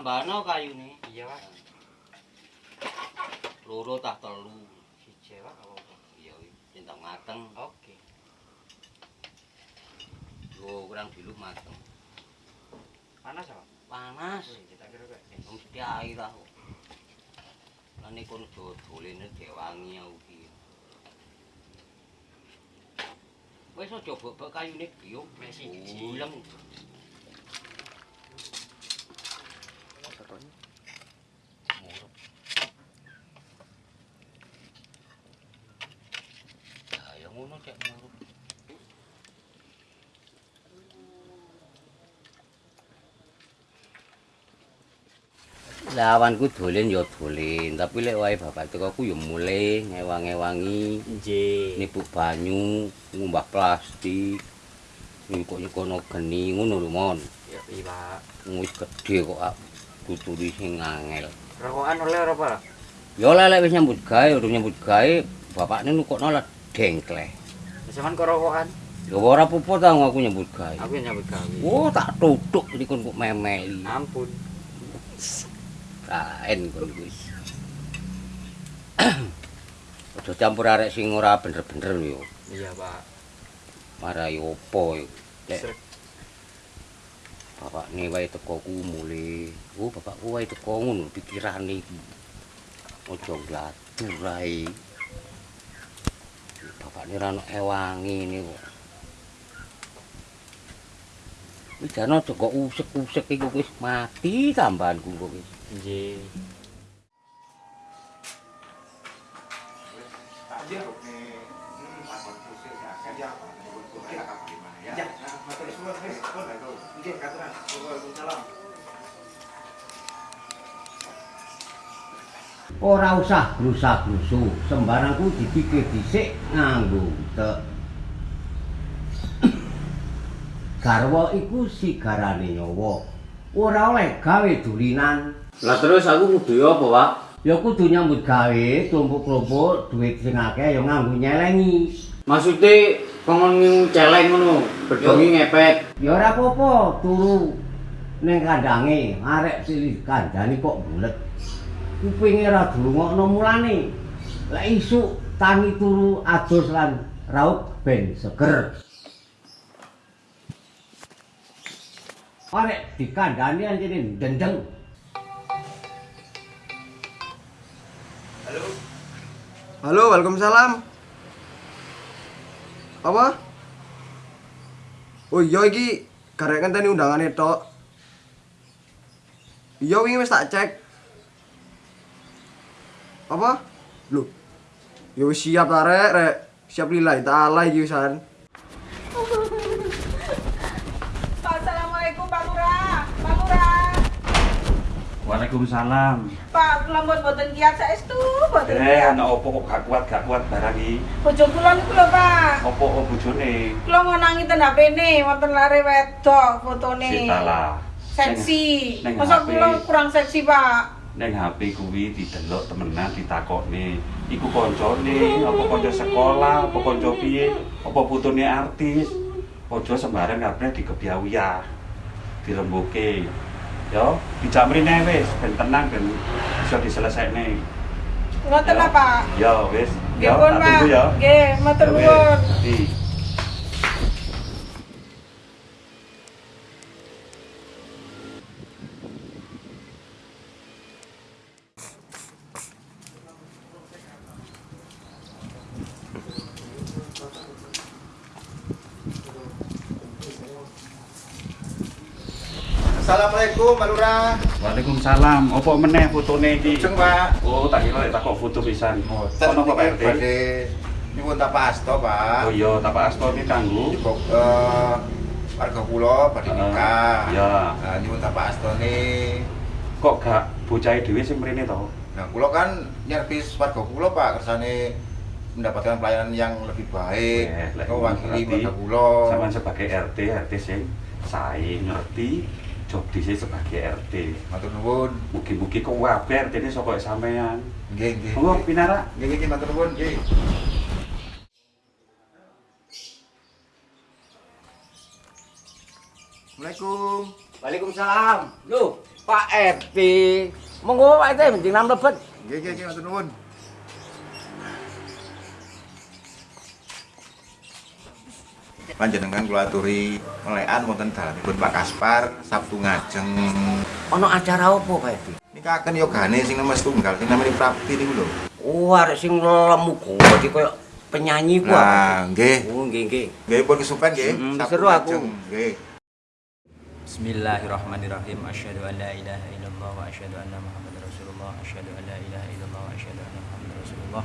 tambahno kayune. Iya, Pak. Loro tah telu. Siji, Pak, apa. Iya, cinta mateng. Oke. Lho, kurang diluk mateng. Panas, Pak? Panas. Kita kira kayak Mesti air ta. Lan iku dodolene dewangi aku iki. Wis aja bobok kayune biung. Wis, siji. Uleng. Muruk. Ya, ya ngono cek muruk. Lawanku dolen ya dolen, tapi lek wae bapak teko ku ya mulih ngewang-ewangi, Nggih. nipu banyu, ngumbah plastik, nyukuk-nyukono geni ngono lho mon. Ya, iya, Pak. Wis gedhe kok tuturi sing angel. Rokokan oleh ora, Pak? Ya lek wis nyambut gawe, urung nyambut gawe, bapakne nukokno lah dengkleh. Sampeyan kok rokokan? Ya ora apa-apa ta aku nyambut gawe. Aku nyambut gawe. Oh, tak tutuk dikon kok memeli. Ampun. Kaen kon wis. Aja campur arek sing ora bener-bener yo. Iya, Pak. Marai opo yo. Lek Srek. bapakne wae teko ku mule. Oh, bapakku wae teko ngono pikirane iki. Aja gladur ae. Bapakne ra ono ewangi niku. Wis jane aja kok usek-usek iku wis mati tambahanku kok wis. Nggih. Ora usah blusa-blusu, sembarangku dipikir dhisik nganggo utek. Garwa iku sigarane nyawa. Ora oleh gawe dulinan. Lah terus aku kudu apa, Pak? Ya kudu nyambut gawe, tumpuk-tumpuk duit sing akeh ya nganggo nyelengi. Maksudnya pengen celeng ngono, bedongi ngepet. Ya ora apa-apa, turu ning kandange, arek silih kandhane kok bulet. Kupinge ora durungokno mulane. Lek isuk tangi turu adus lan raup ben seger. Arek dikandhani anjene ndendeng. Halo, Waalaikumsalam. Apa? Oh iya iki garek ngenteni undangane tok. Iya wingi wis tak cek. Apa? Lho. Ya wis siap ta rek. Siap lillahi taala iki wisan. Pak, Assalamualaikum Pak Lurah. Pak Lurah. Waalaikumsalam. Pak, kula mbon boten kiat saestu, boten Eh, ana opo kok gak kuat gak kuat barang iki? Bojo kula niku lho, Pak. Opo kok bojone? Kula ngonangi ten HP-ne, wonten lare wedok fotone. Sitalah. Seksi. Neng- neng Masa kula kurang seksi, Pak? Ning HP kuwi didelok temenan ditakokne. Iku koncone, apa kanca sekolah, apa kanca piye, apa putune artis. Ojo sembarang kabeh dikebyawiyah. Dirembuke. Yo, dijak mrene wis ben tenang ben bisa diselesaikne. Ngoten Ya. lah, Pak. Yo wis. Pun, tak tunggu ya. Nggih, matur Ya nuwun. Assalamualaikum, Pak Lurah. Waalaikumsalam. Opo meneh fotone iki? Lujeng, Pak. Oh, tak kira tak kok foto pisan. Oh, kok Pak RT? nyuwun tapasto, Pak. Oh iya, tapak asto iki kanggo. Eh, warga kula badhe nikah. Iya. Nah, nyuwun tapastone. Kok gak bocahe dhewe sing mrene to? Nah, kula kan nyervis warga kula, Pak, kersane mendapatkan pelayanan yang lebih baik. Kau wakili warga kula. Sampeyan sebagai RT, RT sing sae ngerti job dise sebagai RT. Matur nuwun. Mugi-mugi kok kabeh RT ini saka sampean. Nggih, nggih. Monggo nggih. pinara. Nggih, nggih, matur nuwun, nggih. Assalamualaikum. Waalaikumsalam. Loh, Pak RT. Monggo Pak RT menjenengan mlebet. Nggih, nggih, nggih, matur nuwun. Panjenengan kula aturi melekan wonten dalanipun Pak Kaspar Sabtu ngajeng. Ono acara apa Pak RT? Nikaken yogane sing nomor setunggal sing namanya Prapti niku lho. Oh, arek sing lemu gede koyo penyanyi ku apa? Nah, nggih. Oh, nggih nggih. Nggih pun kesupen nggih. Mm, Sabtu seru aku. ngajeng, Nggih. Bismillahirrahmanirrahim. Asyhadu an la ilaha illallah wa asyhadu anna Muhammadar Rasulullah. Asyhadu an la ilaha illallah wa asyhadu anna Muhammadar Rasulullah.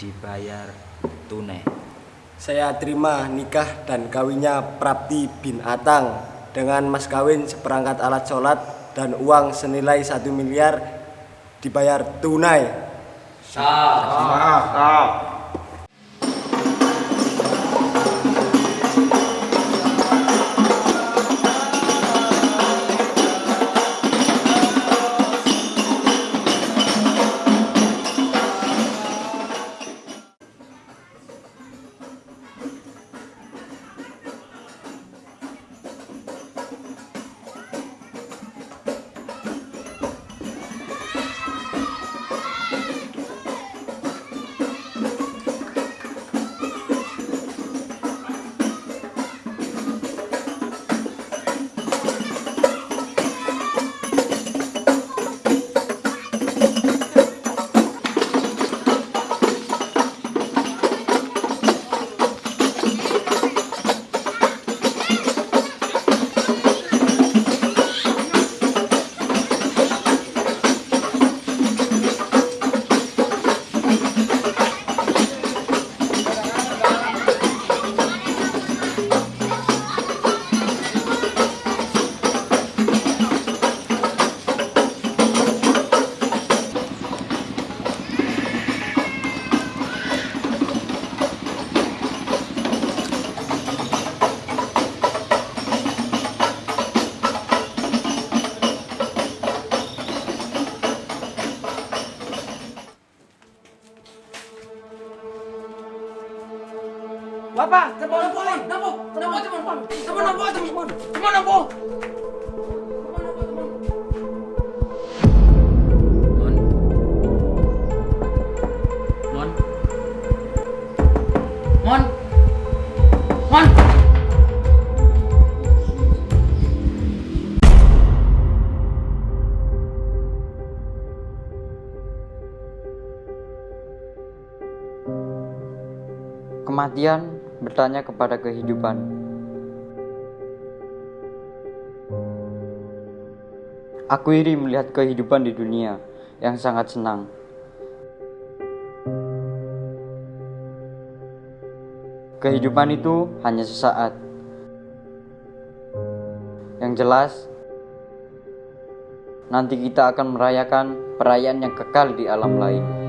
dibayar tunai. Saya terima nikah dan kawinnya Prapti bin Atang dengan mas kawin seperangkat alat sholat dan uang senilai satu miliar dibayar tunai. Bapak, telepon telepon. Napa? Napa telepon? Telepon napa telepon? Telepon napa? Mon. Mon. Mon. Mon. Kematian bertanya kepada kehidupan. Aku iri melihat kehidupan di dunia yang sangat senang. Kehidupan itu hanya sesaat. Yang jelas, nanti kita akan merayakan perayaan yang kekal di alam lain.